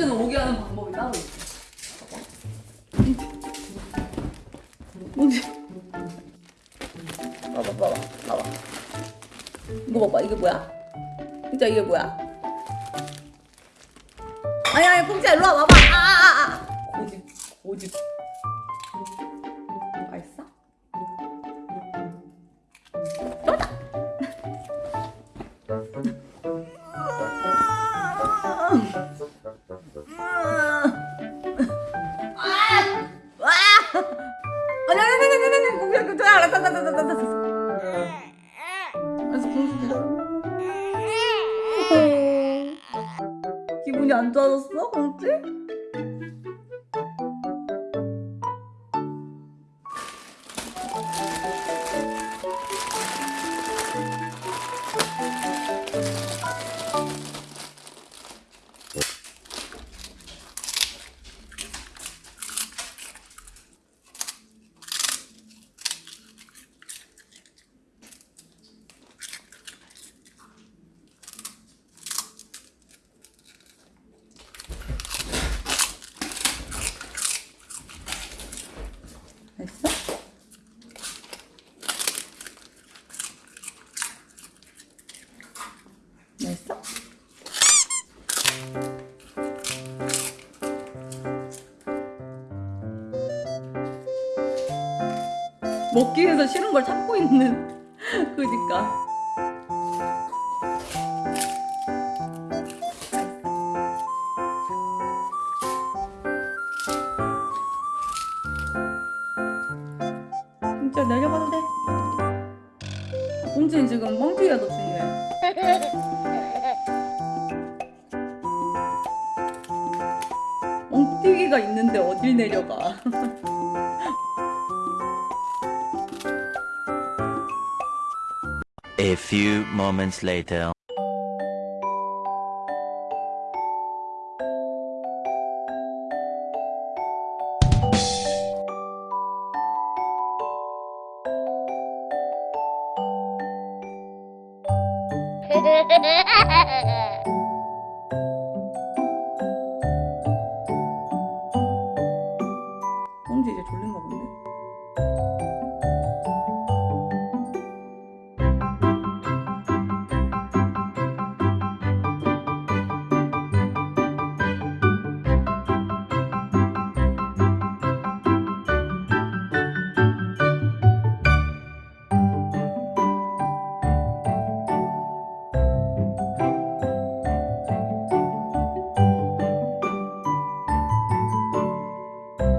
꽁트는 오게 하는 방법이 따로 있어. 꽁트. 봐봐, 봐봐, 봐봐. 이거 봐봐, 이게 뭐야? 진짜 이게 뭐야? 아니, 아니, 꽁트야, 일로 와, 봐봐. 아, 아, 아. 고집, 고집. 맛있어? 쫄다! 기분이 안 좋아졌어 공지? 먹기 위해서 싫은 걸 참고 있는. 그니까. 진짜 내려가도 돼? 공주는 지금 멍튀기가 더 중요해 멍튀기가 있는데 어딜 내려가 A few moments later. Ha ha ha ha ha!